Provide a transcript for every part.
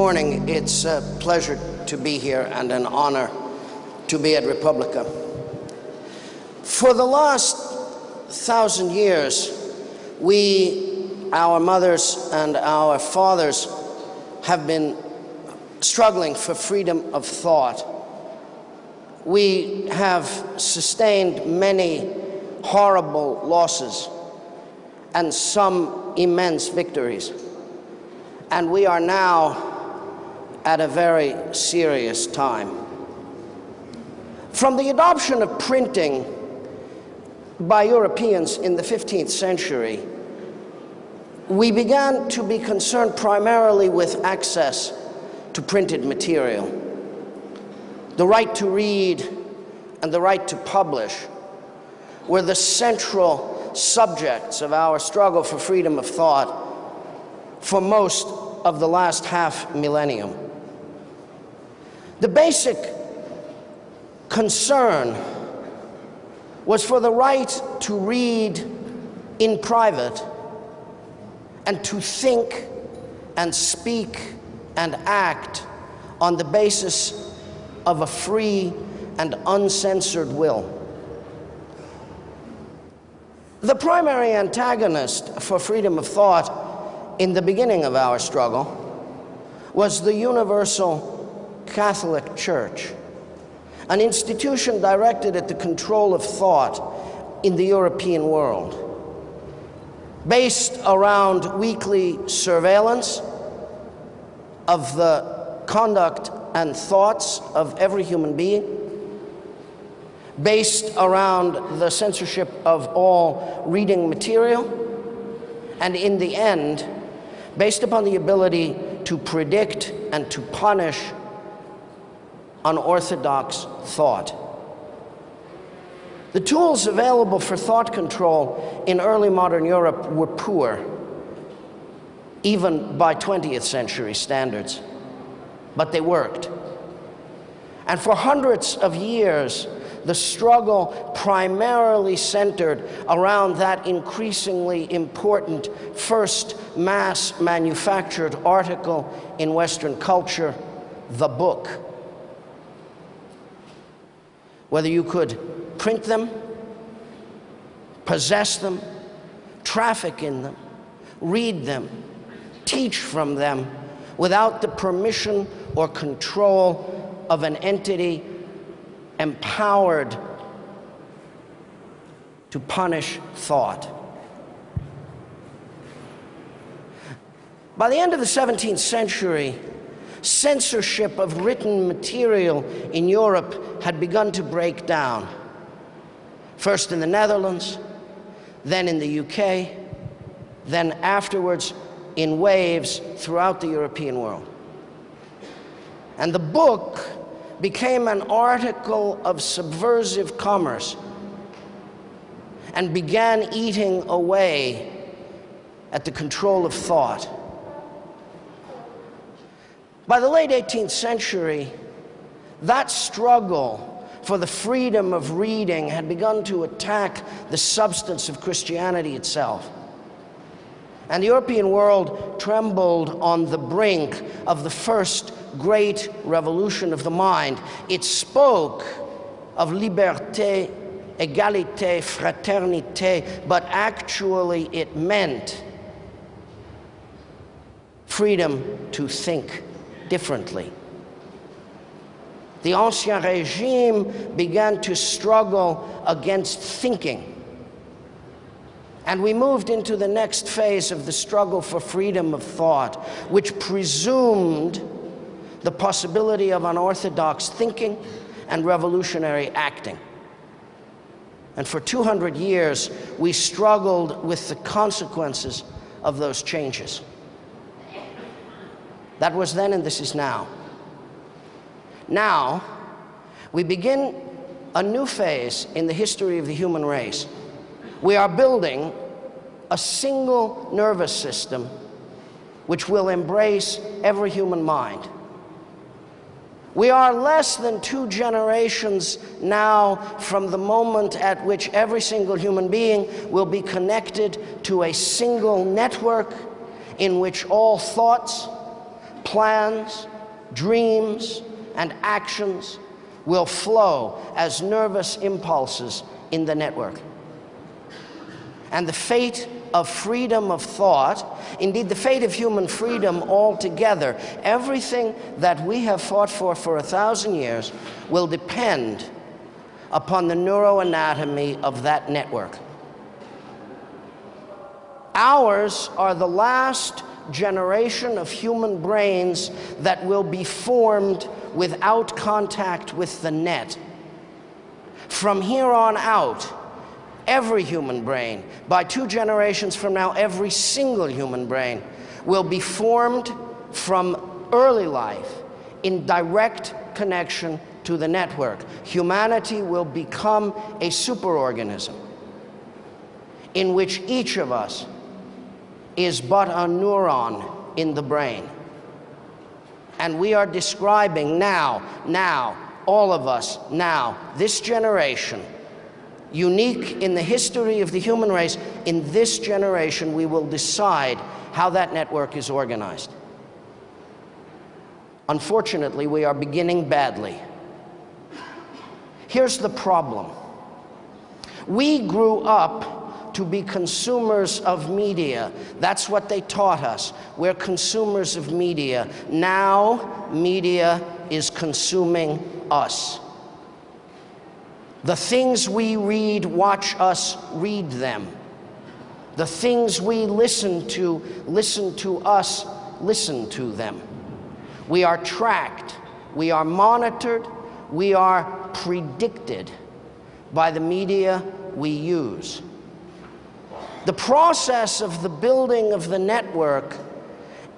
morning. It's a pleasure to be here and an honor to be at Republica. For the last thousand years, we, our mothers and our fathers, have been struggling for freedom of thought. We have sustained many horrible losses and some immense victories. And we are now at a very serious time. From the adoption of printing by Europeans in the 15th century, we began to be concerned primarily with access to printed material. The right to read and the right to publish were the central subjects of our struggle for freedom of thought for most of the last half millennium. The basic concern was for the right to read in private and to think and speak and act on the basis of a free and uncensored will. The primary antagonist for freedom of thought in the beginning of our struggle was the universal Catholic Church, an institution directed at the control of thought in the European world, based around weekly surveillance of the conduct and thoughts of every human being, based around the censorship of all reading material, and in the end, based upon the ability to predict and to punish unorthodox thought. The tools available for thought control in early modern Europe were poor, even by 20th century standards, but they worked. And for hundreds of years, the struggle primarily centered around that increasingly important first mass manufactured article in Western culture, the book whether you could print them, possess them, traffic in them, read them, teach from them without the permission or control of an entity empowered to punish thought. By the end of the 17th century, censorship of written material in Europe had begun to break down. First in the Netherlands, then in the UK, then afterwards in waves throughout the European world. And the book became an article of subversive commerce and began eating away at the control of thought. By the late 18th century, that struggle for the freedom of reading had begun to attack the substance of Christianity itself. And the European world trembled on the brink of the first great revolution of the mind. It spoke of liberté, égalité, fraternité, but actually it meant freedom to think differently. The Ancien Regime began to struggle against thinking. And we moved into the next phase of the struggle for freedom of thought, which presumed the possibility of unorthodox thinking and revolutionary acting. And for 200 years, we struggled with the consequences of those changes. That was then and this is now. Now, we begin a new phase in the history of the human race. We are building a single nervous system which will embrace every human mind. We are less than two generations now from the moment at which every single human being will be connected to a single network in which all thoughts, plans, dreams, and actions will flow as nervous impulses in the network. And the fate of freedom of thought, indeed the fate of human freedom altogether, everything that we have fought for for a thousand years will depend upon the neuroanatomy of that network. Ours are the last generation of human brains that will be formed without contact with the net. From here on out, every human brain, by two generations from now, every single human brain will be formed from early life in direct connection to the network. Humanity will become a superorganism in which each of us is but a neuron in the brain. And we are describing now, now, all of us now, this generation, unique in the history of the human race, in this generation we will decide how that network is organized. Unfortunately, we are beginning badly. Here's the problem. We grew up to be consumers of media. That's what they taught us. We're consumers of media. Now, media is consuming us. The things we read, watch us read them. The things we listen to, listen to us, listen to them. We are tracked, we are monitored, we are predicted by the media we use. The process of the building of the network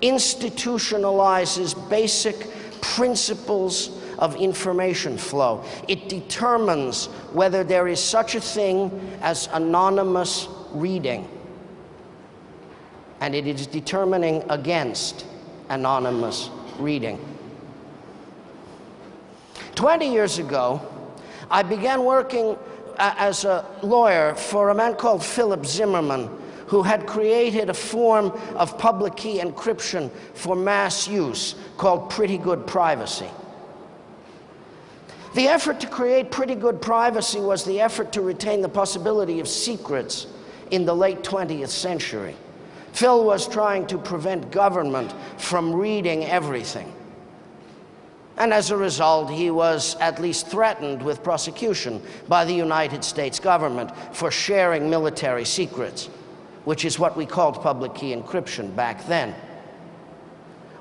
institutionalizes basic principles of information flow. It determines whether there is such a thing as anonymous reading. And it is determining against anonymous reading. 20 years ago, I began working as a lawyer for a man called Philip Zimmermann, who had created a form of public key encryption for mass use called Pretty Good Privacy. The effort to create pretty good privacy was the effort to retain the possibility of secrets in the late 20th century. Phil was trying to prevent government from reading everything. And as a result, he was at least threatened with prosecution by the United States government for sharing military secrets, which is what we called public key encryption back then.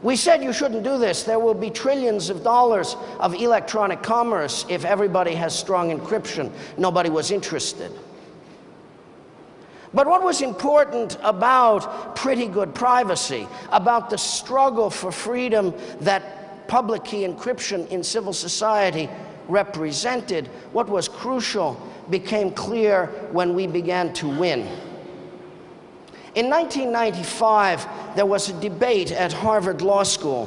We said you shouldn't do this. There will be trillions of dollars of electronic commerce if everybody has strong encryption. Nobody was interested. But what was important about pretty good privacy, about the struggle for freedom that public key encryption in civil society represented, what was crucial became clear when we began to win. In 1995, there was a debate at Harvard Law School.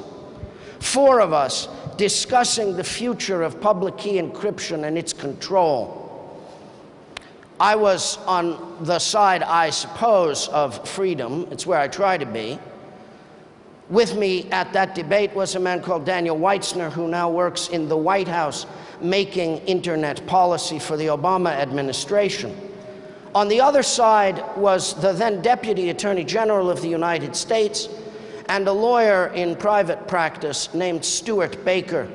Four of us discussing the future of public key encryption and its control. I was on the side, I suppose, of freedom. It's where I try to be. With me at that debate was a man called Daniel Weitzner, who now works in the White House making internet policy for the Obama administration. On the other side was the then Deputy Attorney General of the United States and a lawyer in private practice named Stewart Baker,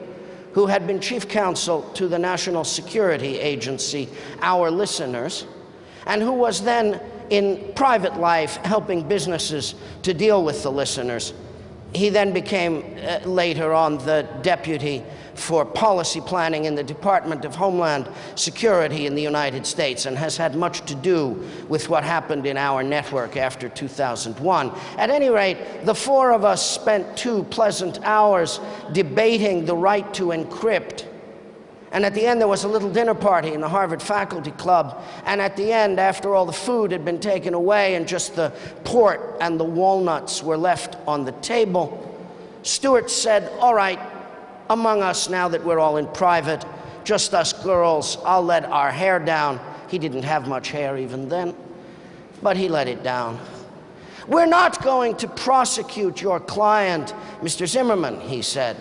who had been chief counsel to the National Security Agency, our listeners, and who was then in private life helping businesses to deal with the listeners. He then became uh, later on the deputy for policy planning in the Department of Homeland Security in the United States and has had much to do with what happened in our network after 2001. At any rate, the four of us spent two pleasant hours debating the right to encrypt and at the end, there was a little dinner party in the Harvard Faculty Club. And at the end, after all the food had been taken away and just the port and the walnuts were left on the table, Stewart said, All right, among us now that we're all in private, just us girls, I'll let our hair down. He didn't have much hair even then, but he let it down. We're not going to prosecute your client, Mr. Zimmermann, he said.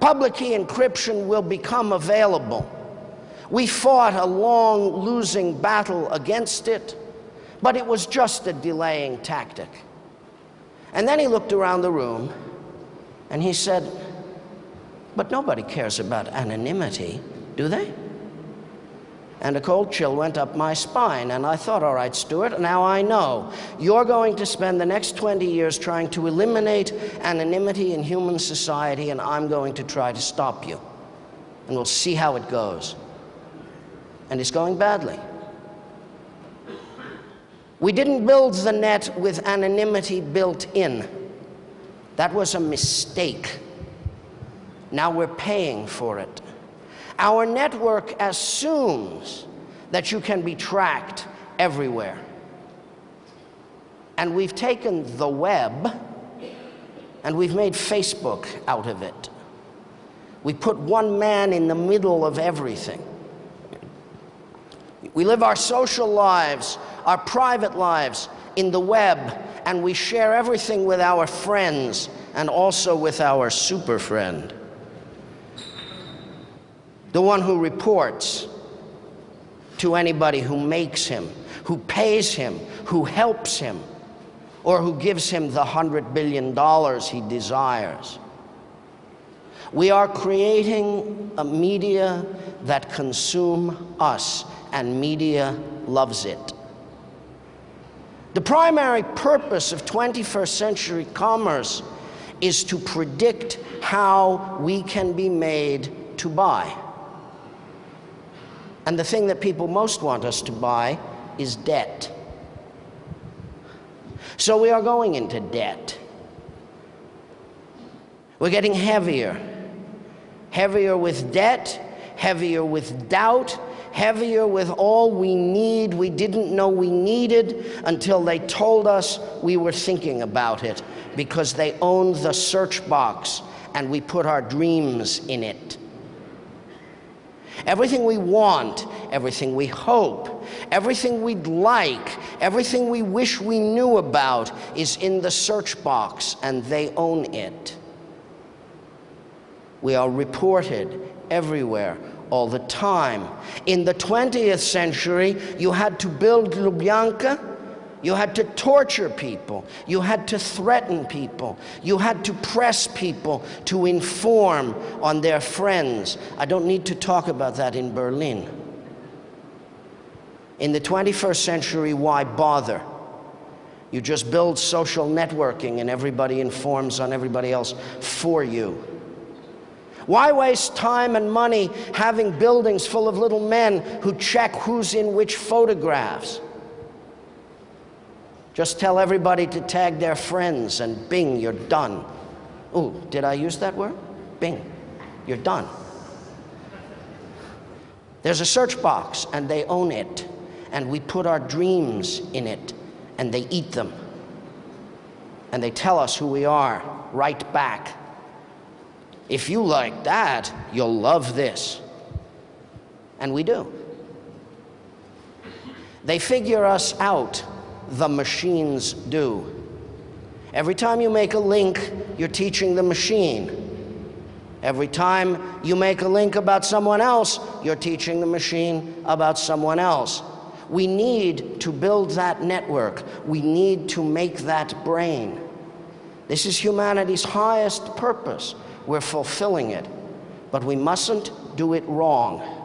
Public key encryption will become available. We fought a long losing battle against it, but it was just a delaying tactic. And then he looked around the room and he said, But nobody cares about anonymity, do they? And a cold chill went up my spine. And I thought, all right, Stewart, now I know. You're going to spend the next 20 years trying to eliminate anonymity in human society, and I'm going to try to stop you. And we'll see how it goes. And it's going badly. We didn't build the net with anonymity built in. That was a mistake. Now we're paying for it. Our network assumes that you can be tracked everywhere. And we've taken the web and we've made Facebook out of it. We put one man in the middle of everything. We live our social lives, our private lives in the web, and we share everything with our friends and also with our super friend the one who reports to anybody who makes him, who pays him, who helps him, or who gives him the hundred billion dollars he desires. We are creating a media that consume us, and media loves it. The primary purpose of 21st century commerce is to predict how we can be made to buy. And the thing that people most want us to buy is debt. So we are going into debt. We're getting heavier. Heavier with debt, heavier with doubt, heavier with all we need we didn't know we needed until they told us we were thinking about it because they owned the search box and we put our dreams in it. Everything we want, everything we hope, everything we'd like, everything we wish we knew about is in the search box and they own it. We are reported everywhere all the time. In the 20th century, you had to build Lubyanka you had to torture people. You had to threaten people. You had to press people to inform on their friends. I don't need to talk about that in Berlin. In the 21st century, why bother? You just build social networking and everybody informs on everybody else for you. Why waste time and money having buildings full of little men who check who's in which photographs? Just tell everybody to tag their friends and bing, you're done. Oh, did I use that word? Bing, you're done. There's a search box and they own it. And we put our dreams in it and they eat them. And they tell us who we are right back. If you like that, you'll love this. And we do. They figure us out the machines do. Every time you make a link, you're teaching the machine. Every time you make a link about someone else, you're teaching the machine about someone else. We need to build that network. We need to make that brain. This is humanity's highest purpose. We're fulfilling it. But we mustn't do it wrong.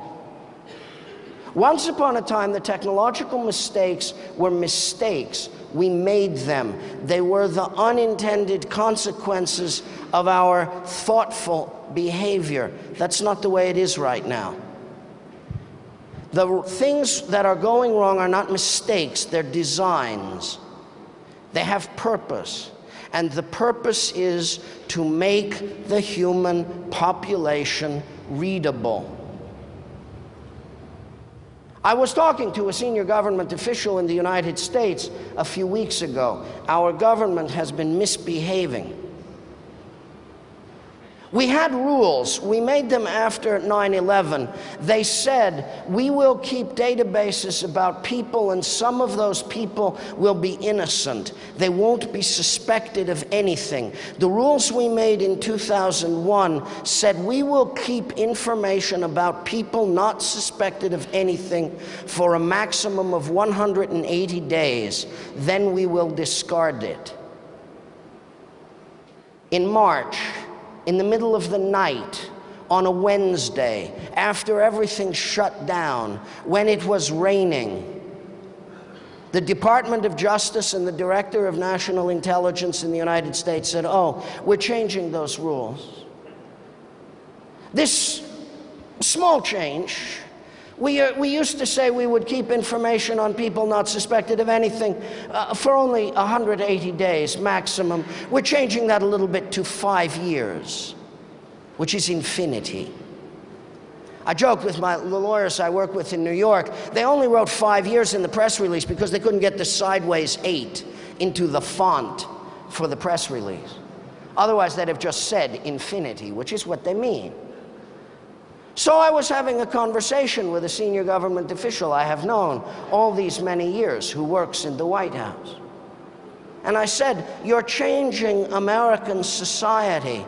Once upon a time, the technological mistakes were mistakes. We made them. They were the unintended consequences of our thoughtful behavior. That's not the way it is right now. The things that are going wrong are not mistakes, they're designs. They have purpose. And the purpose is to make the human population readable. I was talking to a senior government official in the United States a few weeks ago. Our government has been misbehaving. We had rules. We made them after 9 11. They said we will keep databases about people, and some of those people will be innocent. They won't be suspected of anything. The rules we made in 2001 said we will keep information about people not suspected of anything for a maximum of 180 days. Then we will discard it. In March, in the middle of the night on a Wednesday after everything shut down, when it was raining. The Department of Justice and the Director of National Intelligence in the United States said, Oh, we're changing those rules. This small change we, uh, we used to say we would keep information on people not suspected of anything uh, for only 180 days maximum. We're changing that a little bit to five years, which is infinity. I joke with my, the lawyers I work with in New York, they only wrote five years in the press release because they couldn't get the sideways eight into the font for the press release. Otherwise, they'd have just said infinity, which is what they mean. So I was having a conversation with a senior government official I have known all these many years who works in the White House. And I said, You're changing American society.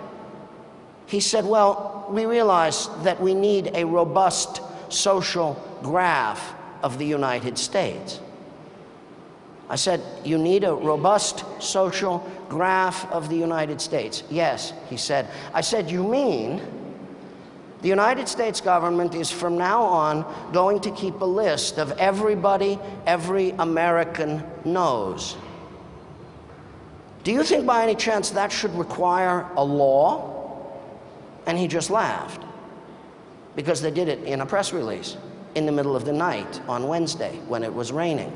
He said, Well, we realize that we need a robust social graph of the United States. I said, You need a robust social graph of the United States. Yes, he said. I said, You mean the United States government is from now on going to keep a list of everybody every American knows. Do you think by any chance that should require a law? And he just laughed because they did it in a press release in the middle of the night on Wednesday when it was raining.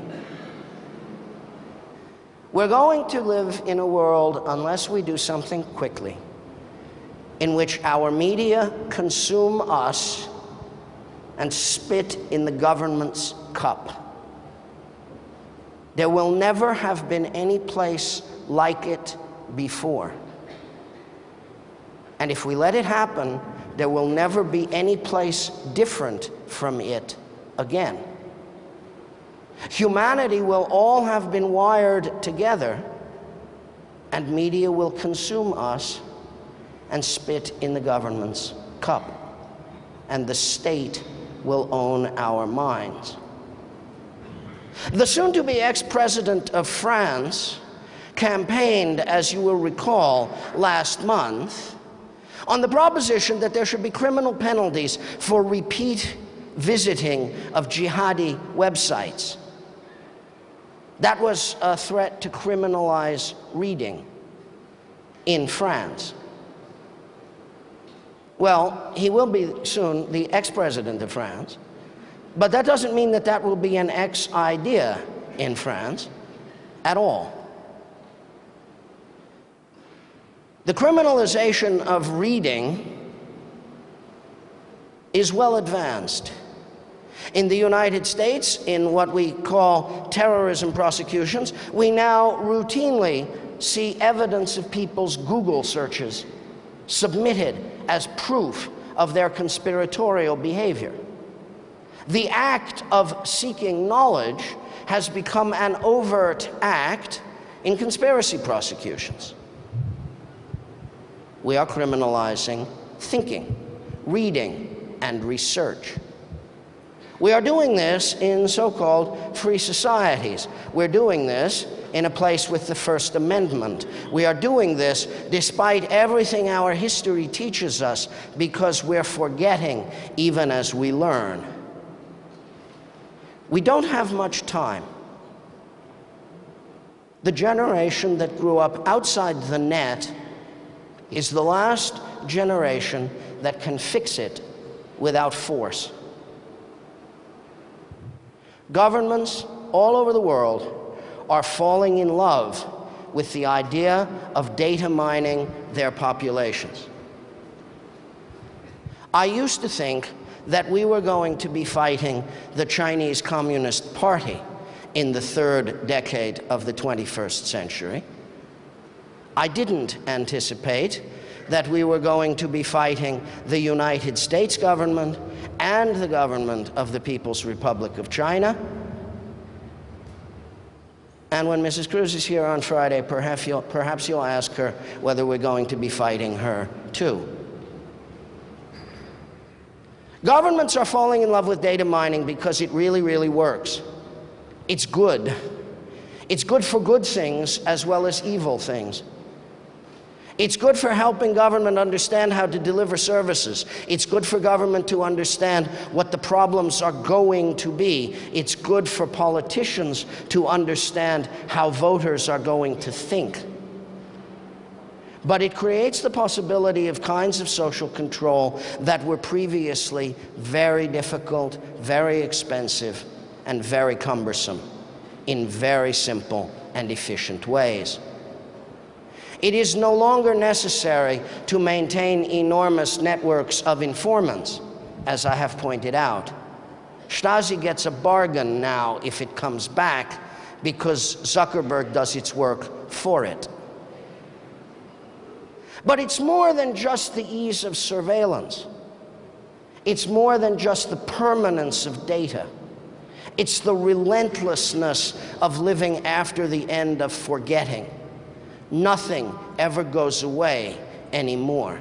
We're going to live in a world, unless we do something quickly, in which our media consume us and spit in the government's cup. There will never have been any place like it before. And if we let it happen, there will never be any place different from it again. Humanity will all have been wired together, and media will consume us and spit in the government's cup. And the state will own our minds. The soon to be ex president of France campaigned, as you will recall, last month on the proposition that there should be criminal penalties for repeat visiting of jihadi websites. That was a threat to criminalize reading in France. Well, he will be soon the ex-president of France, but that doesn't mean that that will be an ex-idea in France at all. The criminalization of reading is well advanced. In the United States, in what we call terrorism prosecutions, we now routinely see evidence of people's Google searches submitted as proof of their conspiratorial behavior. The act of seeking knowledge has become an overt act in conspiracy prosecutions. We are criminalizing thinking, reading, and research. We are doing this in so-called free societies. We're doing this in a place with the First Amendment. We are doing this despite everything our history teaches us because we're forgetting even as we learn. We don't have much time. The generation that grew up outside the net is the last generation that can fix it without force. Governments all over the world are falling in love with the idea of data mining their populations. I used to think that we were going to be fighting the Chinese Communist Party in the third decade of the 21st century. I didn't anticipate that we were going to be fighting the United States government and the government of the People's Republic of China. And when Mrs. Kroes is here on Friday, perhaps you'll, perhaps you'll ask her whether we're going to be fighting her too. Governments are falling in love with data mining because it really, really works. It's good. It's good for good things as well as evil things. It's good for helping government understand how to deliver services. It's good for government to understand what the problems are going to be. It's good for politicians to understand how voters are going to think. But it creates the possibility of kinds of social control that were previously very difficult, very expensive, and very cumbersome in very simple and efficient ways. It is no longer necessary to maintain enormous networks of informants, as I have pointed out. Stasi gets a bargain now if it comes back because Zuckerberg does its work for it. But it's more than just the ease of surveillance. It's more than just the permanence of data. It's the relentlessness of living after the end of forgetting nothing ever goes away anymore.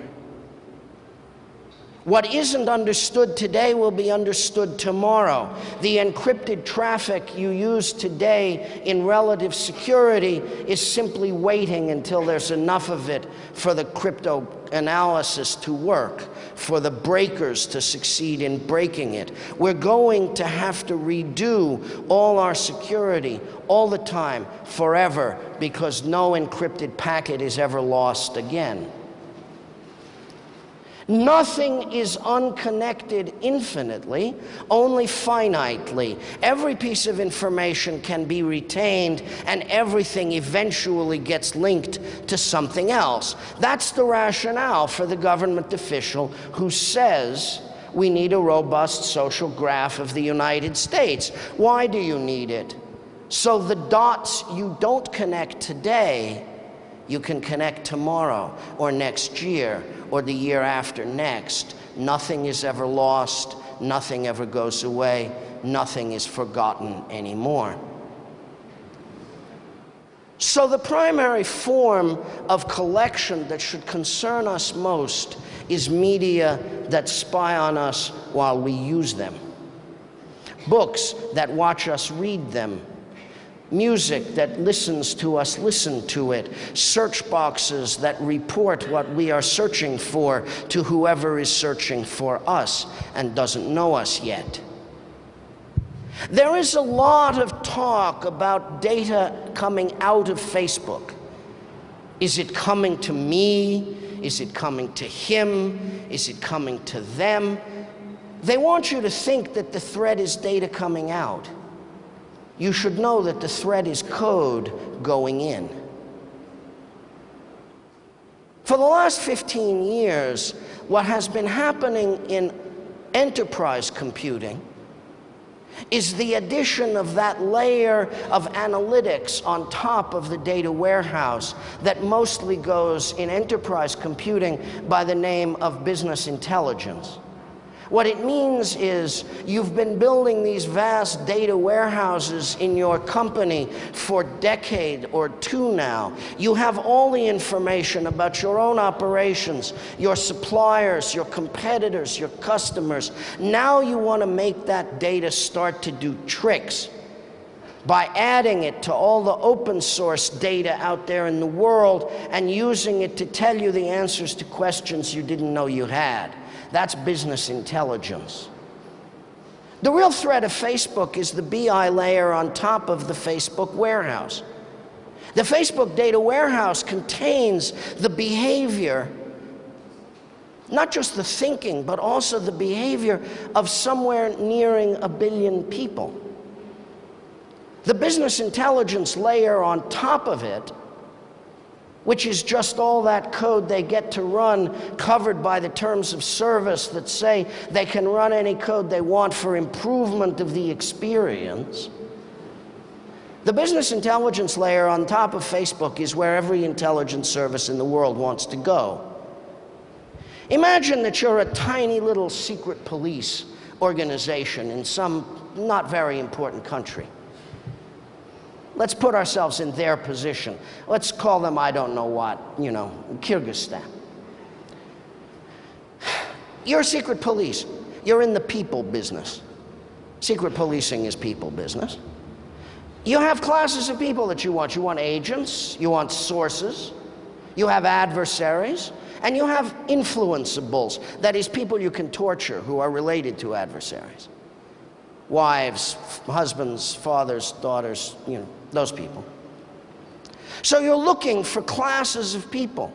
What isn't understood today will be understood tomorrow. The encrypted traffic you use today in relative security is simply waiting until there's enough of it for the crypto analysis to work, for the breakers to succeed in breaking it. We're going to have to redo all our security all the time, forever, because no encrypted packet is ever lost again. Nothing is unconnected infinitely, only finitely. Every piece of information can be retained, and everything eventually gets linked to something else. That's the rationale for the government official who says, we need a robust social graph of the United States. Why do you need it? So the dots you don't connect today, you can connect tomorrow or next year or the year after next. Nothing is ever lost, nothing ever goes away, nothing is forgotten anymore. So the primary form of collection that should concern us most is media that spy on us while we use them. Books that watch us read them music that listens to us listen to it, search boxes that report what we are searching for to whoever is searching for us and doesn't know us yet. There is a lot of talk about data coming out of Facebook. Is it coming to me? Is it coming to him? Is it coming to them? They want you to think that the threat is data coming out you should know that the threat is code going in. For the last 15 years, what has been happening in enterprise computing is the addition of that layer of analytics on top of the data warehouse that mostly goes in enterprise computing by the name of business intelligence. What it means is you've been building these vast data warehouses in your company for a decade or two now. You have all the information about your own operations, your suppliers, your competitors, your customers. Now you want to make that data start to do tricks by adding it to all the open source data out there in the world and using it to tell you the answers to questions you didn't know you had. That's business intelligence. The real threat of Facebook is the BI layer on top of the Facebook warehouse. The Facebook data warehouse contains the behavior, not just the thinking, but also the behavior of somewhere nearing a billion people. The business intelligence layer on top of it which is just all that code they get to run covered by the terms of service that say they can run any code they want for improvement of the experience. The business intelligence layer on top of Facebook is where every intelligence service in the world wants to go. Imagine that you're a tiny little secret police organization in some not very important country. Let's put ourselves in their position. Let's call them, I don't know what, you know, Kyrgyzstan. You're secret police. You're in the people business. Secret policing is people business. You have classes of people that you want. You want agents, you want sources, you have adversaries, and you have influenceables. That is, people you can torture who are related to adversaries. Wives, husbands, fathers, daughters, you know, those people. So you're looking for classes of people.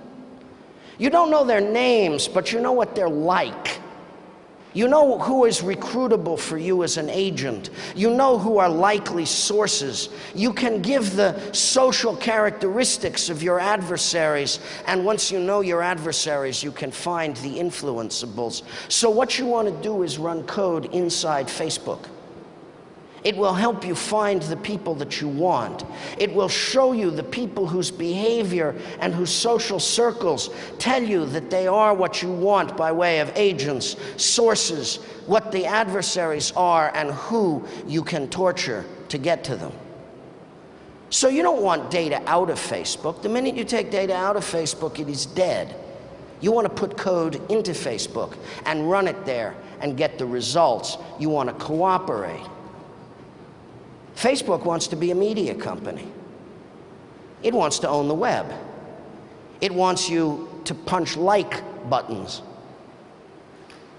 You don't know their names, but you know what they're like. You know who is recruitable for you as an agent. You know who are likely sources. You can give the social characteristics of your adversaries. And once you know your adversaries, you can find the influenceables. So what you want to do is run code inside Facebook. It will help you find the people that you want. It will show you the people whose behavior and whose social circles tell you that they are what you want by way of agents, sources, what the adversaries are, and who you can torture to get to them. So you don't want data out of Facebook. The minute you take data out of Facebook, it is dead. You want to put code into Facebook and run it there and get the results. You want to cooperate. Facebook wants to be a media company. It wants to own the web. It wants you to punch like buttons.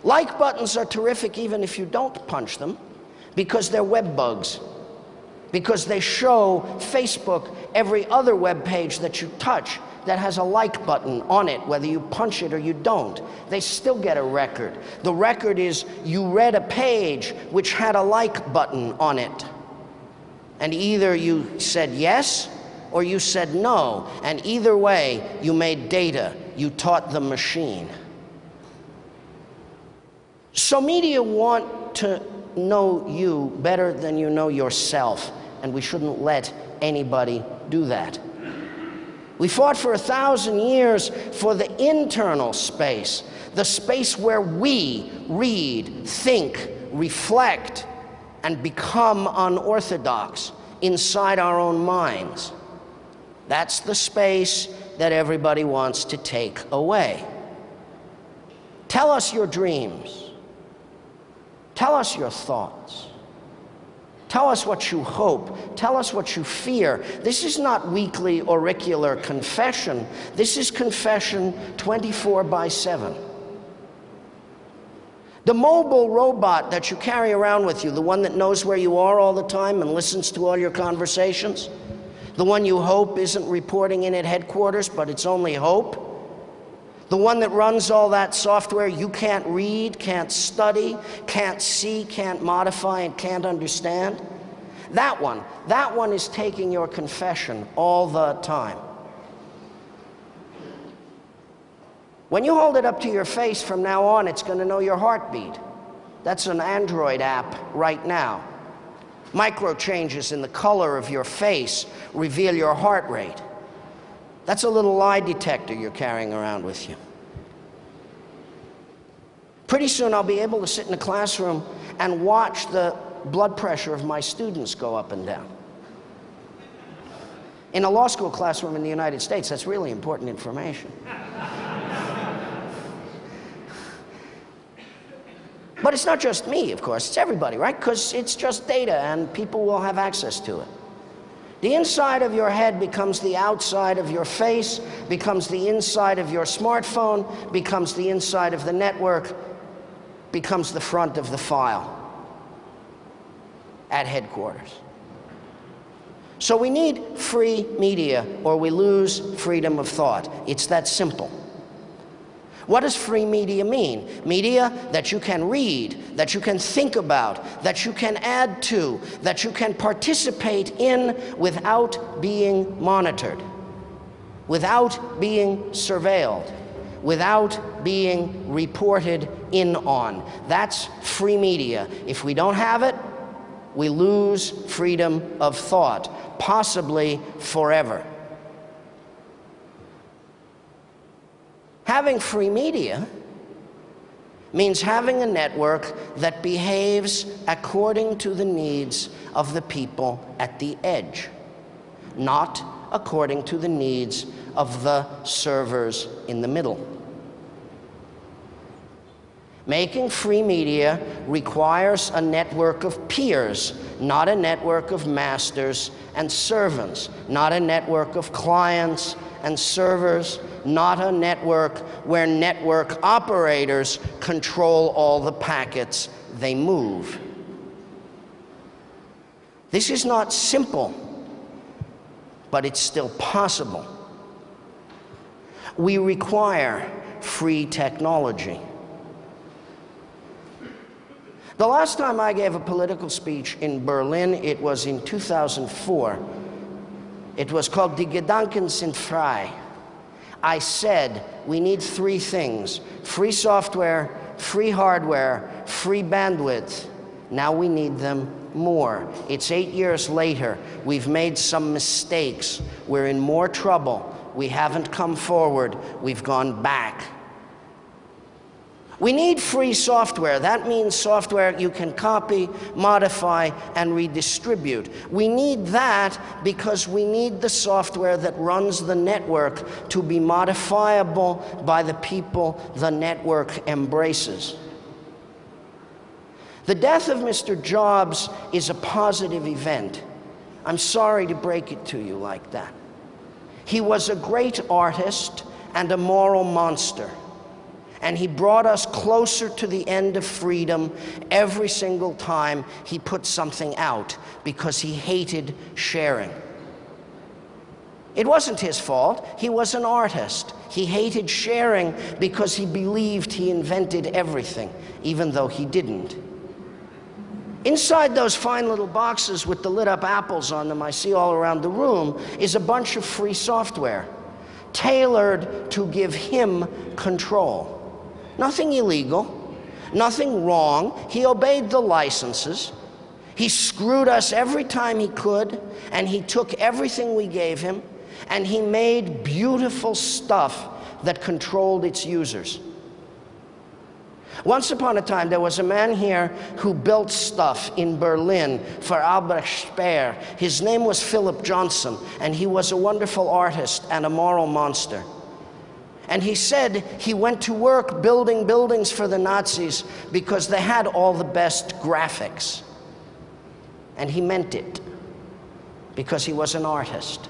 Like buttons are terrific even if you don't punch them because they're web bugs. Because they show Facebook every other web page that you touch that has a like button on it, whether you punch it or you don't. They still get a record. The record is you read a page which had a like button on it. And either you said yes or you said no. And either way, you made data. You taught the machine. So media want to know you better than you know yourself. And we shouldn't let anybody do that. We fought for a thousand years for the internal space, the space where we read, think, reflect, and become unorthodox inside our own minds. That's the space that everybody wants to take away. Tell us your dreams. Tell us your thoughts. Tell us what you hope. Tell us what you fear. This is not weekly auricular confession. This is confession 24 by 7. The mobile robot that you carry around with you, the one that knows where you are all the time and listens to all your conversations, the one you hope isn't reporting in at headquarters, but it's only hope, the one that runs all that software you can't read, can't study, can't see, can't modify, and can't understand. That one, that one is taking your confession all the time. When you hold it up to your face from now on, it's going to know your heartbeat. That's an Android app right now. Micro changes in the color of your face reveal your heart rate. That's a little lie detector you're carrying around with you. Pretty soon I'll be able to sit in a classroom and watch the blood pressure of my students go up and down. In a law school classroom in the United States, that's really important information. But it's not just me, of course, it's everybody, right? Because it's just data and people will have access to it. The inside of your head becomes the outside of your face, becomes the inside of your smartphone, becomes the inside of the network, becomes the front of the file at headquarters. So we need free media or we lose freedom of thought. It's that simple. What does free media mean? Media that you can read, that you can think about, that you can add to, that you can participate in without being monitored, without being surveilled, without being reported in on. That's free media. If we don't have it, we lose freedom of thought, possibly forever. Having free media means having a network that behaves according to the needs of the people at the edge, not according to the needs of the servers in the middle. Making free media requires a network of peers, not a network of masters and servants, not a network of clients and servers, not a network where network operators control all the packets they move. This is not simple, but it's still possible. We require free technology. The last time I gave a political speech in Berlin, it was in 2004. It was called Die Gedanken sind frei. I said we need three things free software, free hardware, free bandwidth. Now we need them more. It's eight years later. We've made some mistakes. We're in more trouble. We haven't come forward. We've gone back. We need free software. That means software you can copy, modify, and redistribute. We need that because we need the software that runs the network to be modifiable by the people the network embraces. The death of Mr. Jobs is a positive event. I'm sorry to break it to you like that. He was a great artist and a moral monster and he brought us closer to the end of freedom every single time he put something out because he hated sharing. It wasn't his fault. He was an artist. He hated sharing because he believed he invented everything, even though he didn't. Inside those fine little boxes with the lit up apples on them I see all around the room is a bunch of free software tailored to give him control. Nothing illegal, nothing wrong. He obeyed the licenses. He screwed us every time he could, and he took everything we gave him, and he made beautiful stuff that controlled its users. Once upon a time, there was a man here who built stuff in Berlin for Albrecht Speer. His name was Philip Johnson, and he was a wonderful artist and a moral monster. And he said he went to work building buildings for the Nazis because they had all the best graphics. And he meant it because he was an artist,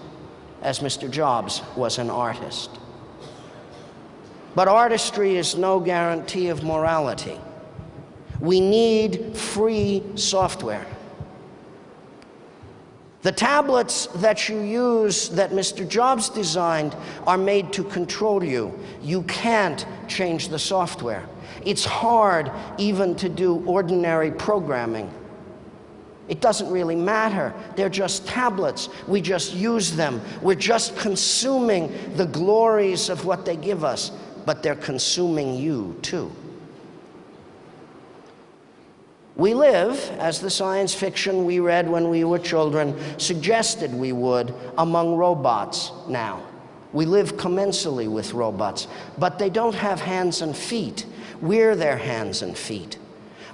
as Mr. Jobs was an artist. But artistry is no guarantee of morality. We need free software. The tablets that you use that Mr. Jobs designed are made to control you. You can't change the software. It's hard even to do ordinary programming. It doesn't really matter. They're just tablets. We just use them. We're just consuming the glories of what they give us, but they're consuming you too. We live, as the science fiction we read when we were children suggested we would, among robots now. We live commensally with robots, but they don't have hands and feet. We're their hands and feet.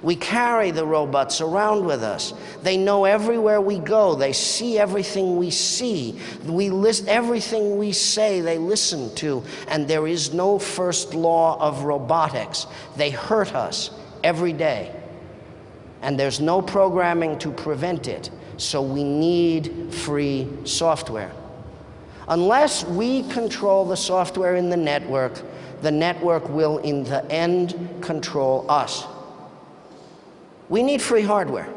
We carry the robots around with us. They know everywhere we go. They see everything we see. We list everything we say, they listen to. And there is no first law of robotics. They hurt us every day and there's no programming to prevent it. So we need free software. Unless we control the software in the network, the network will, in the end, control us. We need free hardware.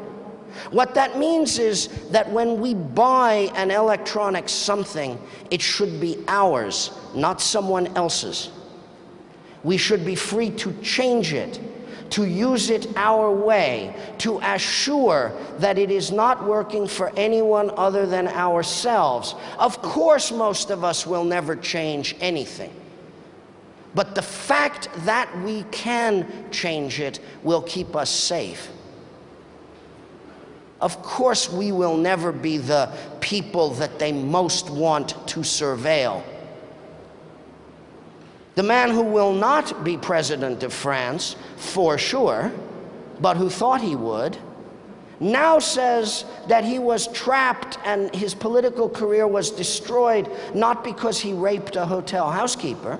What that means is that when we buy an electronic something, it should be ours, not someone else's. We should be free to change it to use it our way, to assure that it is not working for anyone other than ourselves. Of course, most of us will never change anything. But the fact that we can change it will keep us safe. Of course, we will never be the people that they most want to surveil. The man who will not be president of France for sure, but who thought he would, now says that he was trapped and his political career was destroyed not because he raped a hotel housekeeper,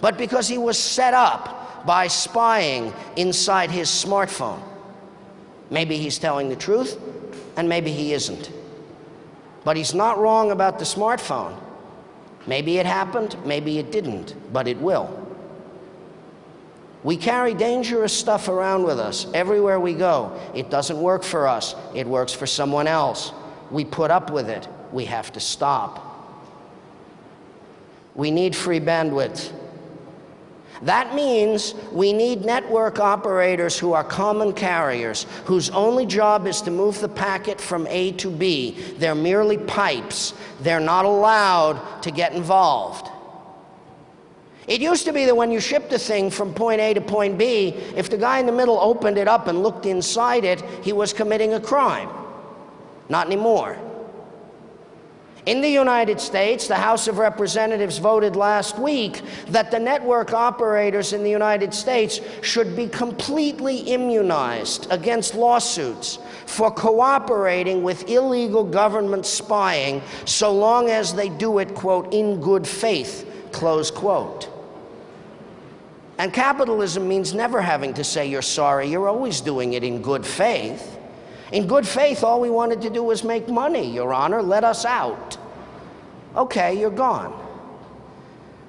but because he was set up by spying inside his smartphone. Maybe he's telling the truth, and maybe he isn't. But he's not wrong about the smartphone. Maybe it happened, maybe it didn't, but it will. We carry dangerous stuff around with us everywhere we go. It doesn't work for us, it works for someone else. We put up with it. We have to stop. We need free bandwidth. That means we need network operators who are common carriers, whose only job is to move the packet from A to B. They're merely pipes. They're not allowed to get involved. It used to be that when you shipped a thing from point A to point B, if the guy in the middle opened it up and looked inside it, he was committing a crime. Not anymore. In the United States, the House of Representatives voted last week that the network operators in the United States should be completely immunized against lawsuits for cooperating with illegal government spying so long as they do it, quote, in good faith, close quote. And capitalism means never having to say you're sorry, you're always doing it in good faith. In good faith, all we wanted to do was make money, Your Honor. Let us out. Okay, you're gone.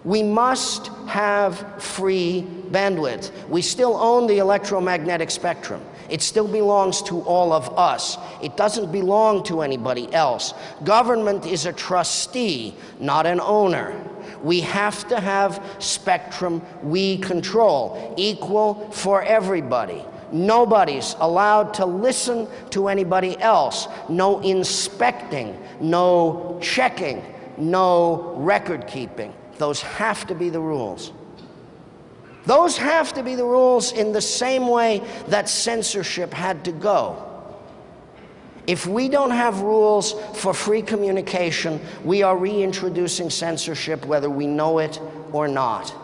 We must have free bandwidth. We still own the electromagnetic spectrum. It still belongs to all of us. It doesn't belong to anybody else. Government is a trustee, not an owner. We have to have spectrum we control, equal for everybody. Nobody's allowed to listen to anybody else. No inspecting, no checking, no record keeping. Those have to be the rules. Those have to be the rules in the same way that censorship had to go. If we don't have rules for free communication, we are reintroducing censorship whether we know it or not.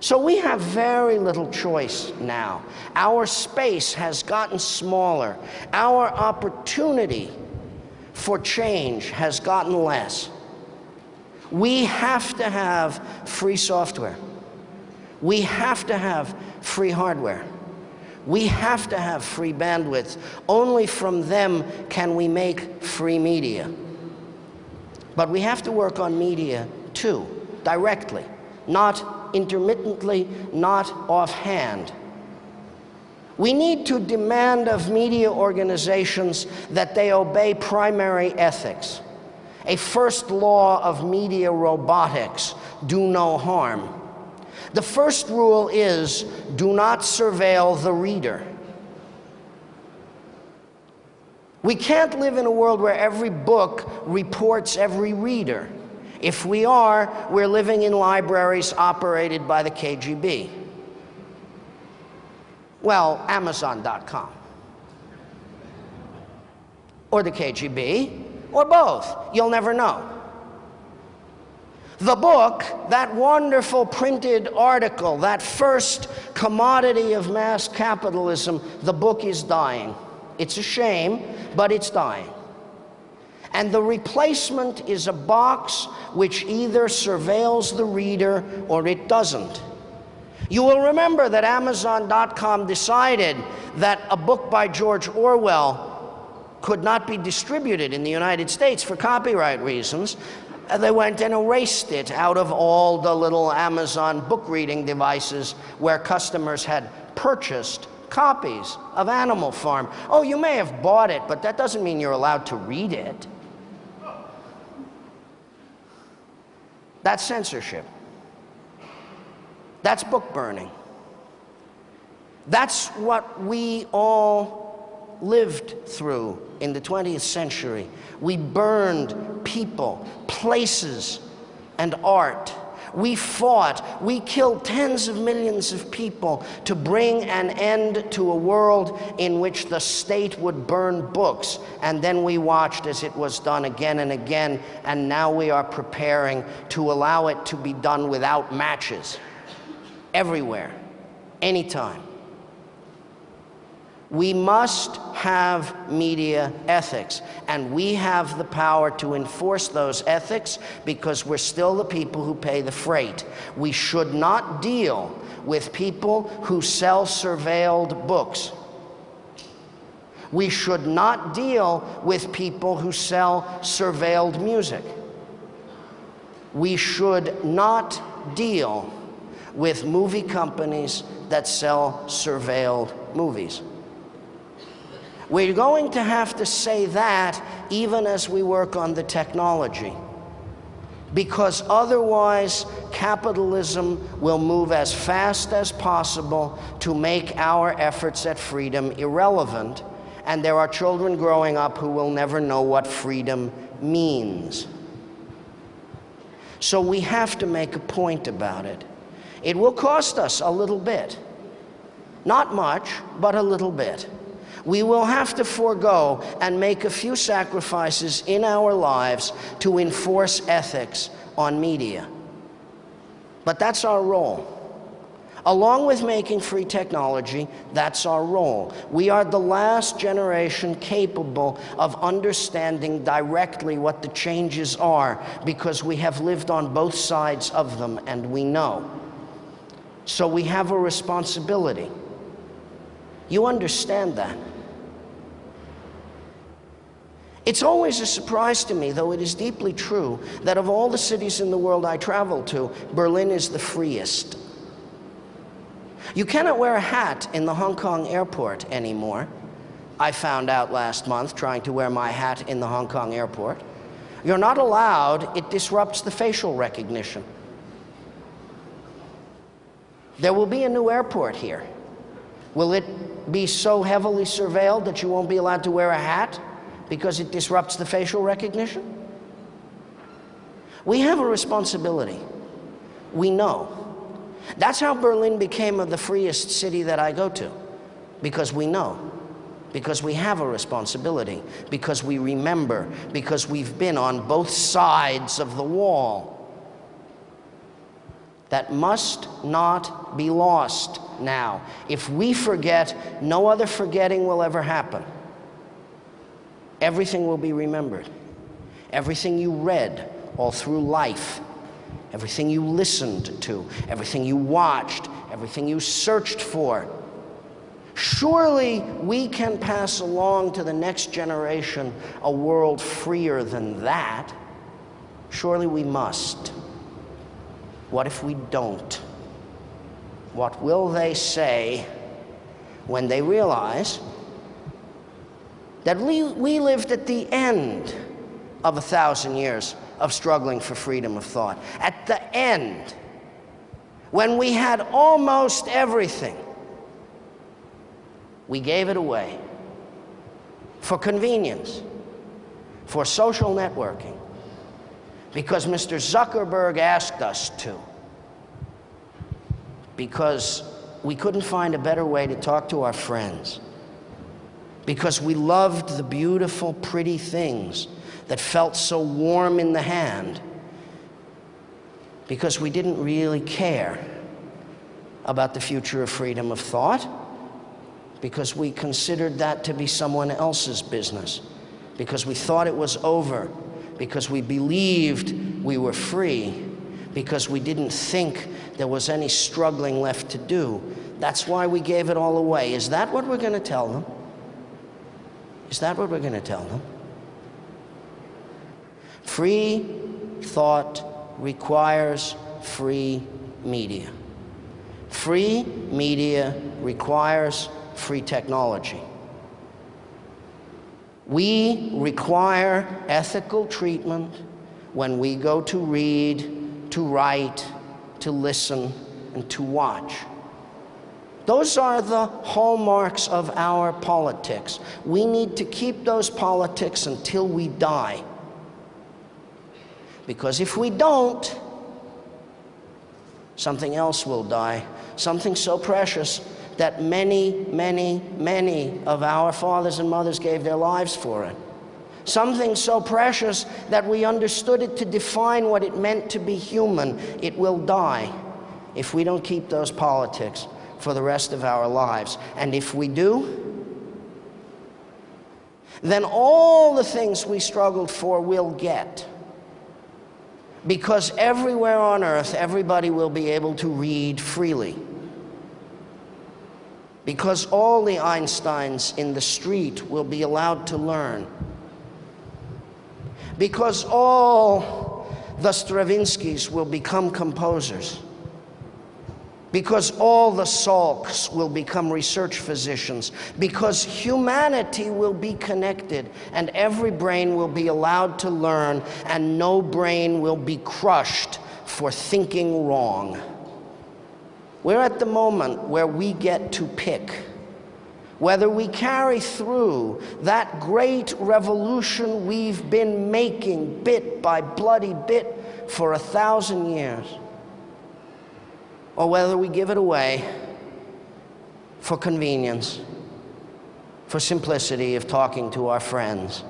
So we have very little choice now. Our space has gotten smaller. Our opportunity for change has gotten less. We have to have free software. We have to have free hardware. We have to have free bandwidth. Only from them can we make free media. But we have to work on media too, directly, not intermittently, not offhand. We need to demand of media organizations that they obey primary ethics. A first law of media robotics, do no harm. The first rule is, do not surveil the reader. We can't live in a world where every book reports every reader. If we are, we're living in libraries operated by the KGB. Well, Amazon.com. Or the KGB, or both. You'll never know. The book, that wonderful printed article, that first commodity of mass capitalism, the book is dying. It's a shame, but it's dying. And the replacement is a box which either surveils the reader or it doesn't. You will remember that Amazon.com decided that a book by George Orwell could not be distributed in the United States for copyright reasons. They went and erased it out of all the little Amazon book reading devices where customers had purchased copies of Animal Farm. Oh, you may have bought it, but that doesn't mean you're allowed to read it. That's censorship. That's book burning. That's what we all lived through in the 20th century. We burned people, places, and art. We fought. We killed tens of millions of people to bring an end to a world in which the state would burn books. And then we watched as it was done again and again. And now we are preparing to allow it to be done without matches. Everywhere. Anytime. We must have media ethics, and we have the power to enforce those ethics because we're still the people who pay the freight. We should not deal with people who sell surveilled books. We should not deal with people who sell surveilled music. We should not deal with movie companies that sell surveilled movies. We're going to have to say that even as we work on the technology. Because otherwise, capitalism will move as fast as possible to make our efforts at freedom irrelevant, and there are children growing up who will never know what freedom means. So we have to make a point about it. It will cost us a little bit. Not much, but a little bit we will have to forego and make a few sacrifices in our lives to enforce ethics on media. But that's our role. Along with making free technology, that's our role. We are the last generation capable of understanding directly what the changes are because we have lived on both sides of them and we know. So we have a responsibility. You understand that. It's always a surprise to me, though it is deeply true, that of all the cities in the world I travel to, Berlin is the freest. You cannot wear a hat in the Hong Kong airport anymore. I found out last month trying to wear my hat in the Hong Kong airport. You're not allowed, it disrupts the facial recognition. There will be a new airport here. Will it be so heavily surveilled that you won't be allowed to wear a hat? Because it disrupts the facial recognition? We have a responsibility. We know. That's how Berlin became of the freest city that I go to, because we know, because we have a responsibility, because we remember, because we've been on both sides of the wall. That must not be lost now. If we forget, no other forgetting will ever happen. Everything will be remembered. Everything you read all through life, everything you listened to, everything you watched, everything you searched for. Surely we can pass along to the next generation a world freer than that. Surely we must. What if we don't? What will they say when they realize that we, we lived at the end of a thousand years of struggling for freedom of thought. At the end, when we had almost everything, we gave it away for convenience, for social networking, because Mr. Zuckerberg asked us to, because we couldn't find a better way to talk to our friends because we loved the beautiful, pretty things that felt so warm in the hand because we didn't really care about the future of freedom of thought because we considered that to be someone else's business, because we thought it was over, because we believed we were free, because we didn't think there was any struggling left to do. That's why we gave it all away. Is that what we're going to tell them? Is that what we're going to tell them? Free thought requires free media. Free media requires free technology. We require ethical treatment when we go to read, to write, to listen, and to watch. Those are the hallmarks of our politics. We need to keep those politics until we die. Because if we don't, something else will die, something so precious that many, many, many of our fathers and mothers gave their lives for it. Something so precious that we understood it to define what it meant to be human. It will die if we don't keep those politics for the rest of our lives. And if we do, then all the things we struggled for will get. Because everywhere on earth, everybody will be able to read freely. Because all the Einsteins in the street will be allowed to learn. Because all the Stravinskys will become composers because all the Salks will become research physicians, because humanity will be connected and every brain will be allowed to learn and no brain will be crushed for thinking wrong. We're at the moment where we get to pick whether we carry through that great revolution we've been making bit by bloody bit for a thousand years or whether we give it away for convenience, for simplicity of talking to our friends,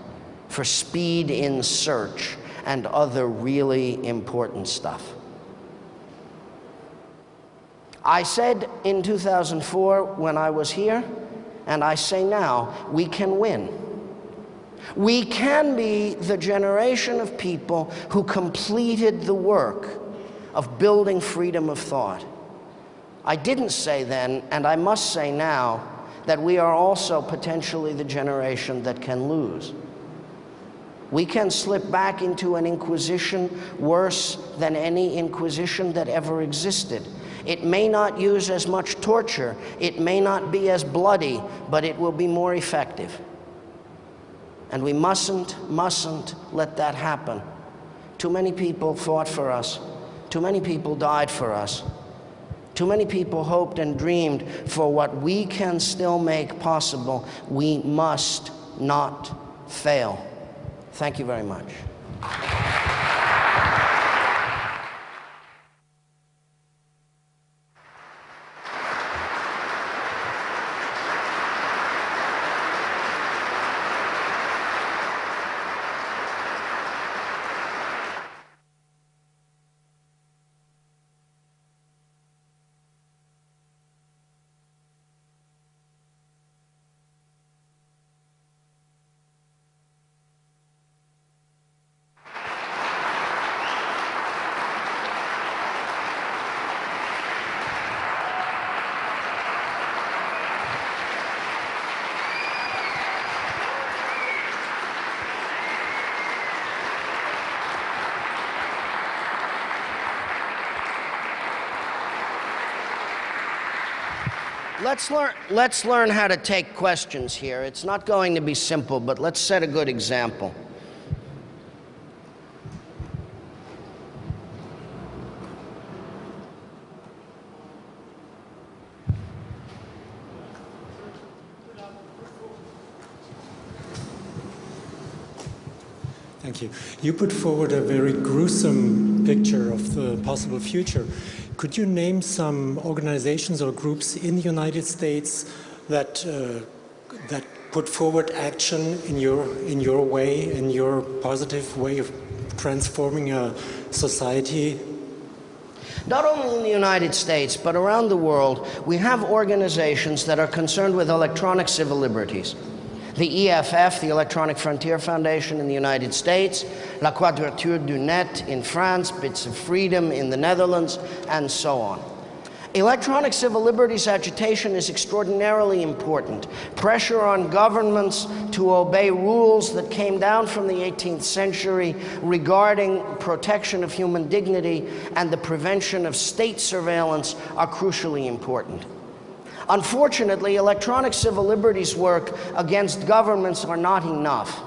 for speed in search, and other really important stuff. I said in 2004 when I was here, and I say now, we can win. We can be the generation of people who completed the work of building freedom of thought. I didn't say then, and I must say now, that we are also potentially the generation that can lose. We can slip back into an inquisition worse than any inquisition that ever existed. It may not use as much torture, it may not be as bloody, but it will be more effective. And we mustn't, mustn't let that happen. Too many people fought for us. Too many people died for us. Too many people hoped and dreamed for what we can still make possible. We must not fail. Thank you very much. Let's learn, let's learn how to take questions here. It's not going to be simple, but let's set a good example. Thank you. You put forward a very gruesome picture of the possible future. Could you name some organizations or groups in the United States that uh, that put forward action in your in your way, in your positive way of transforming a society? Not only in the United States, but around the world, we have organizations that are concerned with electronic civil liberties the EFF, the Electronic Frontier Foundation in the United States, La Quadrature du Net in France, Bits of Freedom in the Netherlands, and so on. Electronic civil liberties agitation is extraordinarily important. Pressure on governments to obey rules that came down from the 18th century regarding protection of human dignity and the prevention of state surveillance are crucially important. Unfortunately, electronic civil liberties work against governments are not enough.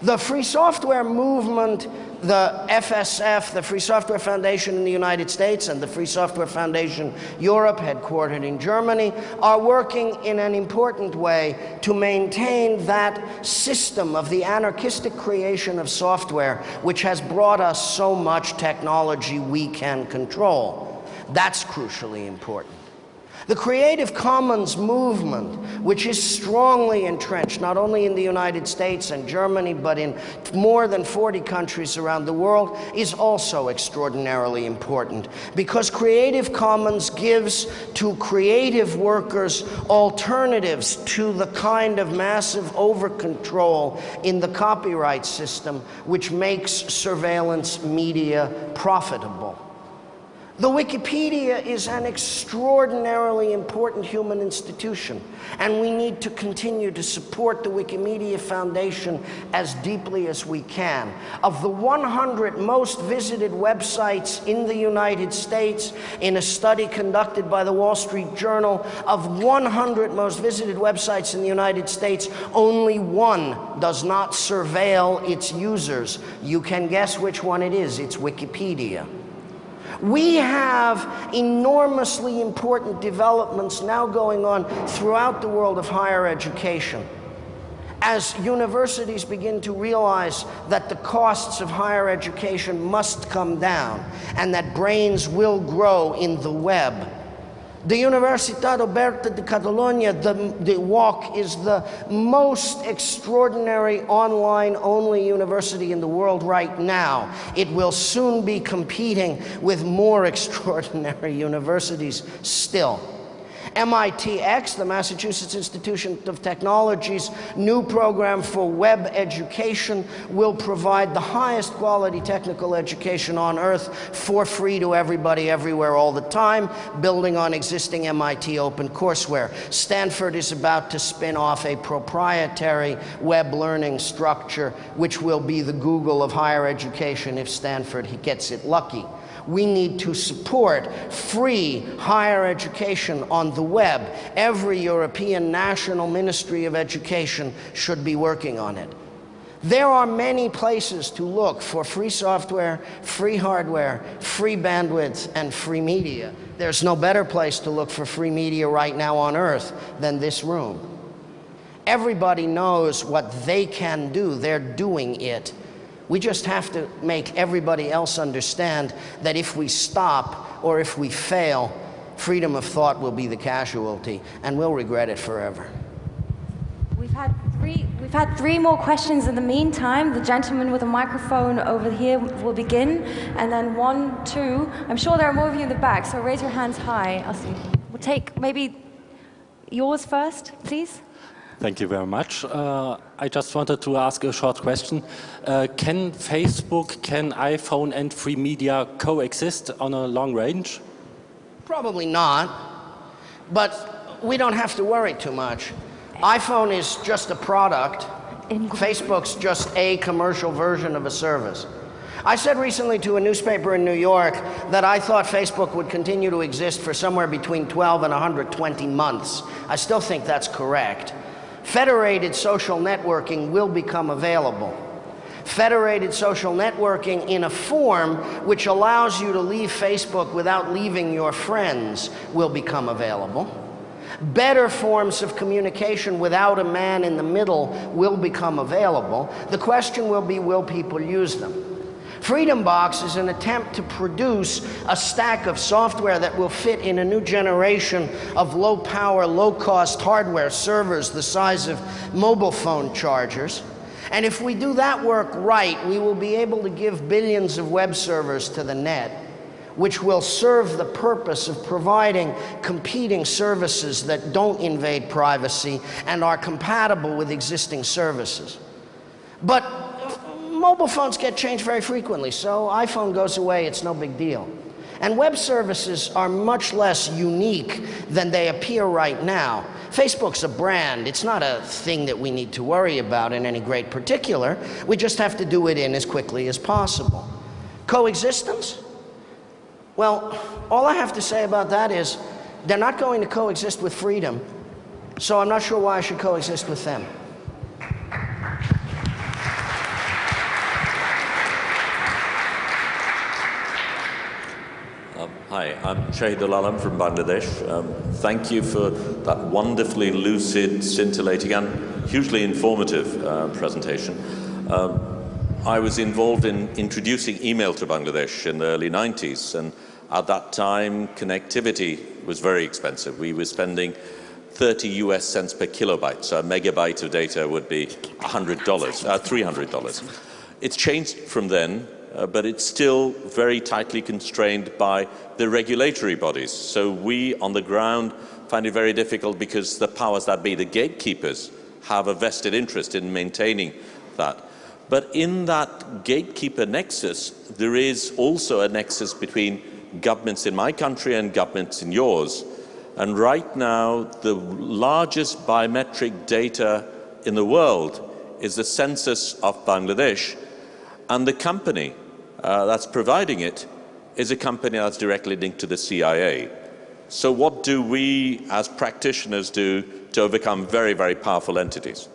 The free software movement, the FSF, the Free Software Foundation in the United States and the Free Software Foundation Europe, headquartered in Germany, are working in an important way to maintain that system of the anarchistic creation of software which has brought us so much technology we can control. That's crucially important. The Creative Commons movement, which is strongly entrenched not only in the United States and Germany, but in more than 40 countries around the world, is also extraordinarily important because Creative Commons gives to creative workers alternatives to the kind of massive over control in the copyright system which makes surveillance media profitable. The Wikipedia is an extraordinarily important human institution, and we need to continue to support the Wikimedia Foundation as deeply as we can. Of the 100 most visited websites in the United States, in a study conducted by the Wall Street Journal, of 100 most visited websites in the United States, only one does not surveil its users. You can guess which one it is. It's Wikipedia. We have enormously important developments now going on throughout the world of higher education. As universities begin to realize that the costs of higher education must come down and that brains will grow in the web, the Universitat Oberta de Catalunya, the, the UOC, is the most extraordinary online-only university in the world right now. It will soon be competing with more extraordinary universities still. MITx, the Massachusetts Institute of Technology's new program for web education, will provide the highest quality technical education on earth for free to everybody everywhere all the time, building on existing MIT open courseware. Stanford is about to spin off a proprietary web learning structure, which will be the Google of higher education if Stanford he gets it lucky we need to support free higher education on the web. Every European national ministry of education should be working on it. There are many places to look for free software, free hardware, free bandwidth, and free media. There's no better place to look for free media right now on earth than this room. Everybody knows what they can do. They're doing it. We just have to make everybody else understand that if we stop or if we fail, freedom of thought will be the casualty and we'll regret it forever. We've had three, we've had three more questions in the meantime. The gentleman with a microphone over here will begin, and then one, two. I'm sure there are more of you in the back, so raise your hands high. I'll see. We'll take maybe yours first, please. Thank you very much. Uh, I just wanted to ask a short question. Uh, can Facebook, can iPhone and free media coexist on a long range? Probably not, but we don't have to worry too much. iPhone is just a product. Facebook's just a commercial version of a service. I said recently to a newspaper in New York that I thought Facebook would continue to exist for somewhere between 12 and 120 months. I still think that's correct. Federated social networking will become available. Federated social networking in a form which allows you to leave Facebook without leaving your friends will become available. Better forms of communication without a man in the middle will become available. The question will be, will people use them? Freedom Box is an attempt to produce a stack of software that will fit in a new generation of low power, low cost hardware servers the size of mobile phone chargers. And if we do that work right, we will be able to give billions of web servers to the net, which will serve the purpose of providing competing services that don't invade privacy and are compatible with existing services. But mobile phones get changed very frequently, so iPhone goes away, it's no big deal. And web services are much less unique than they appear right now. Facebook's a brand. It's not a thing that we need to worry about in any great particular. We just have to do it in as quickly as possible. Coexistence? Well, all I have to say about that is they're not going to coexist with freedom, so I'm not sure why I should coexist with them. Hi, I'm Shahidul Alam from Bangladesh. Um, thank you for that wonderfully lucid, scintillating and hugely informative uh, presentation. Um, I was involved in introducing email to Bangladesh in the early 90s and At that time, connectivity was very expensive. We were spending 30 US cents per kilobyte, so a megabyte of data would be $100, uh, $300. It's changed from then, uh, but it's still very tightly constrained by the regulatory bodies. So we, on the ground, find it very difficult because the powers that be, the gatekeepers, have a vested interest in maintaining that. But in that gatekeeper nexus, there is also a nexus between governments in my country and governments in yours. And right now, the largest biometric data in the world is the census of Bangladesh. And the company uh, that's providing it is a company that's directly linked to the CIA. So what do we as practitioners do to overcome very, very powerful entities?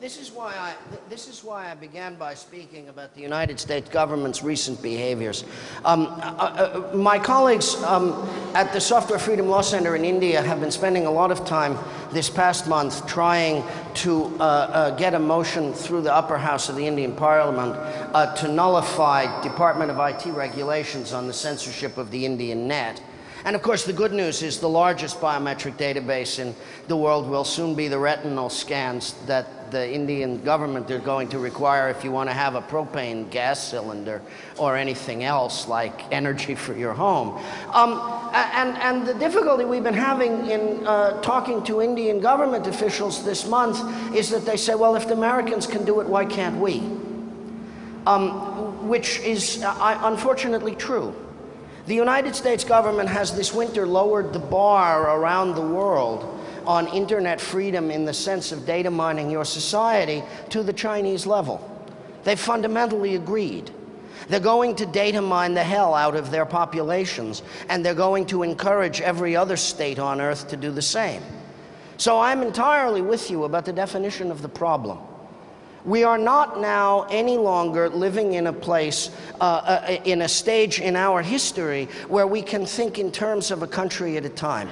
This is why I this is why I began by speaking about the United States government's recent behaviors. Um, uh, uh, my colleagues um, at the Software Freedom Law Center in India have been spending a lot of time this past month trying to uh, uh get a motion through the upper house of the Indian Parliament uh, to nullify Department of IT regulations on the censorship of the Indian net. And of course, the good news is the largest biometric database in the world will soon be the retinal scans that the Indian government are going to require if you want to have a propane gas cylinder or anything else like energy for your home. Um, and, and the difficulty we've been having in uh, talking to Indian government officials this month is that they say, well, if the Americans can do it, why can't we? Um, which is uh, unfortunately true. The United States government has this winter lowered the bar around the world on internet freedom in the sense of data mining your society to the Chinese level. They fundamentally agreed. They're going to data mine the hell out of their populations, and they're going to encourage every other state on earth to do the same. So I'm entirely with you about the definition of the problem. We are not now any longer living in a place, uh, uh, in a stage in our history where we can think in terms of a country at a time.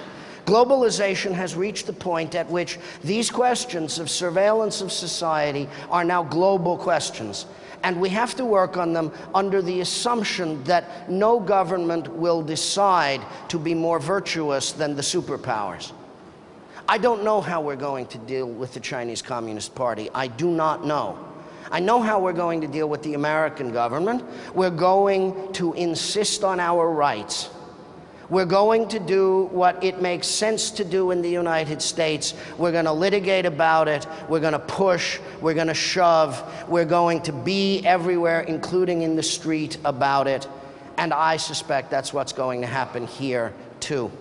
Globalization has reached the point at which these questions of surveillance of society are now global questions. And we have to work on them under the assumption that no government will decide to be more virtuous than the superpowers. I don't know how we're going to deal with the Chinese Communist Party. I do not know. I know how we're going to deal with the American government. We're going to insist on our rights. We're going to do what it makes sense to do in the United States. We're going to litigate about it. We're going to push. We're going to shove. We're going to be everywhere, including in the street, about it. And I suspect that's what's going to happen here, too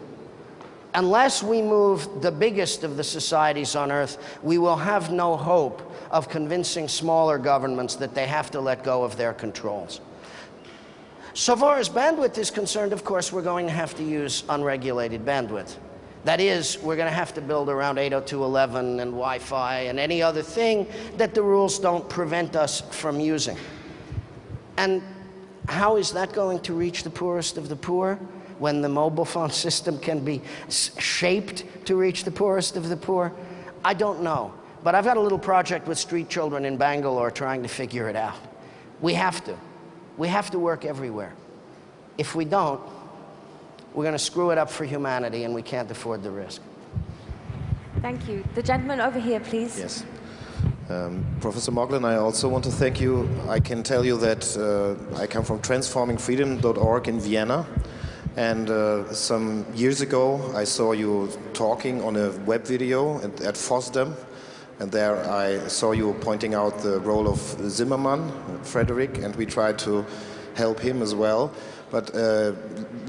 unless we move the biggest of the societies on earth, we will have no hope of convincing smaller governments that they have to let go of their controls. So far as bandwidth is concerned, of course, we're going to have to use unregulated bandwidth. That is, we're going to have to build around 802.11 and Wi-Fi and any other thing that the rules don't prevent us from using. And how is that going to reach the poorest of the poor? When the mobile phone system can be shaped to reach the poorest of the poor? I don't know. But I've got a little project with street children in Bangalore trying to figure it out. We have to. We have to work everywhere. If we don't, we're going to screw it up for humanity and we can't afford the risk. Thank you. The gentleman over here, please. Yes. Um, Professor Moglen, I also want to thank you. I can tell you that uh, I come from transformingfreedom.org in Vienna. And uh, some years ago, I saw you talking on a web video at, at FOSDEM. And there I saw you pointing out the role of Zimmermann, Frederick, and we tried to help him as well. But uh,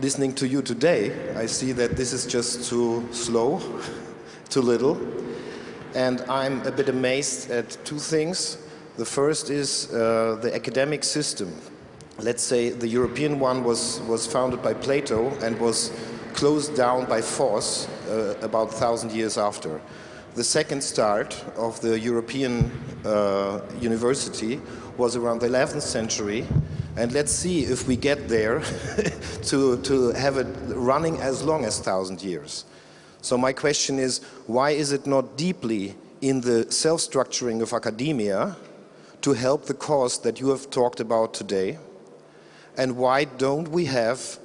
listening to you today, I see that this is just too slow, too little. And I'm a bit amazed at two things. The first is uh, the academic system let's say the European one was, was founded by Plato and was closed down by force uh, about a thousand years after. The second start of the European uh, university was around the 11th century and let's see if we get there to, to have it running as long as thousand years. So my question is, why is it not deeply in the self-structuring of academia to help the cause that you have talked about today? And why don't we have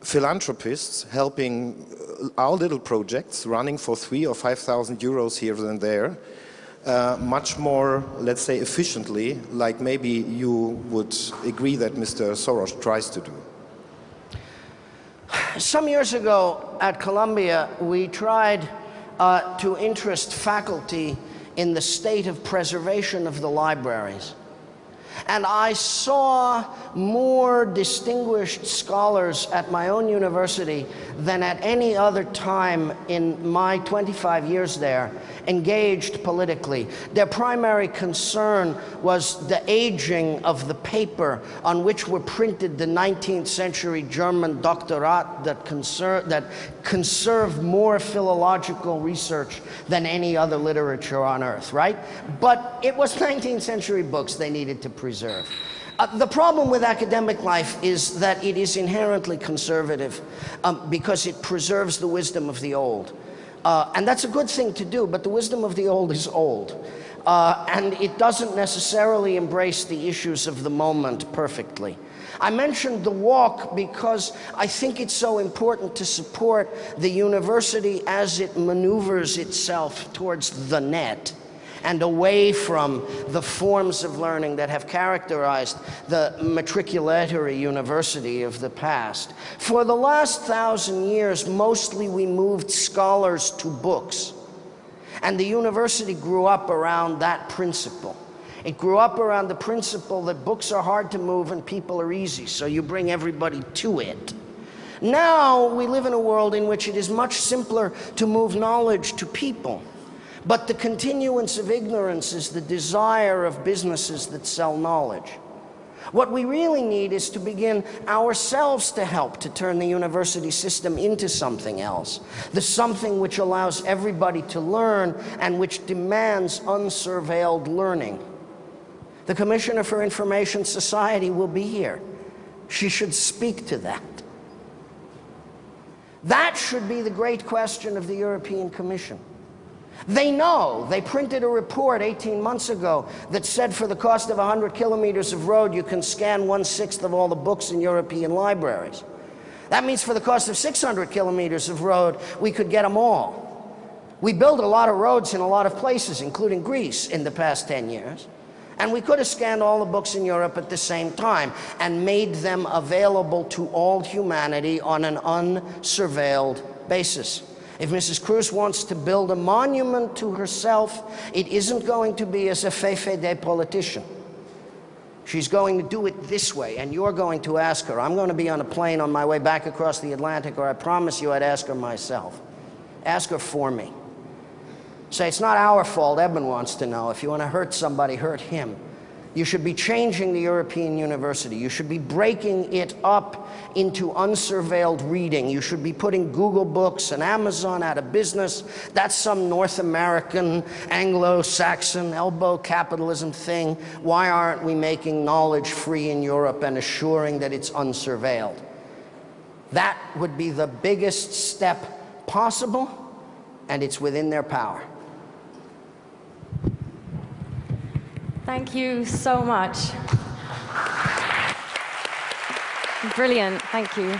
philanthropists helping uh, our little projects running for three or 5,000 euros here and there uh, much more, let's say, efficiently, like maybe you would agree that Mr. Soros tries to do? Some years ago at Columbia, we tried uh, to interest faculty in the state of preservation of the libraries. And I saw more distinguished scholars at my own university than at any other time in my 25 years there engaged politically. Their primary concern was the aging of the paper on which were printed the 19th century German doctorate that, that conserved more philological research than any other literature on earth, right? But it was 19th century books they needed to preserve. Uh, the problem with academic life is that it is inherently conservative um, because it preserves the wisdom of the old. Uh, and that's a good thing to do, but the wisdom of the old is old. Uh, and it doesn't necessarily embrace the issues of the moment perfectly. I mentioned the walk because I think it's so important to support the university as it maneuvers itself towards the net and away from the forms of learning that have characterized the matriculatory university of the past. For the last thousand years, mostly we moved scholars to books. And the university grew up around that principle. It grew up around the principle that books are hard to move and people are easy, so you bring everybody to it. Now we live in a world in which it is much simpler to move knowledge to people. But the continuance of ignorance is the desire of businesses that sell knowledge. What we really need is to begin ourselves to help to turn the university system into something else. The something which allows everybody to learn and which demands unsurveilled learning. The Commissioner for Information Society will be here. She should speak to that. That should be the great question of the European Commission. They know. They printed a report 18 months ago that said for the cost of 100 kilometers of road, you can scan one-sixth of all the books in European libraries. That means for the cost of 600 kilometers of road, we could get them all. We built a lot of roads in a lot of places, including Greece, in the past 10 years. And we could have scanned all the books in Europe at the same time and made them available to all humanity on an unsurveilled basis. If Mrs. Kroes wants to build a monument to herself, it isn't going to be as a VVD politician. She's going to do it this way, and you're going to ask her. I'm going to be on a plane on my way back across the Atlantic, or I promise you I'd ask her myself. Ask her for me. Say, it's not our fault, Eben wants to know. If you want to hurt somebody, hurt him. You should be changing the European University. You should be breaking it up into unsurveilled reading. You should be putting Google Books and Amazon out of business. That's some North American, Anglo-Saxon, elbow capitalism thing. Why aren't we making knowledge free in Europe and assuring that it's unsurveilled? That would be the biggest step possible, and it's within their power. Thank you so much. Brilliant. Thank you.